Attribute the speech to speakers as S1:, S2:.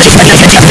S1: strategy,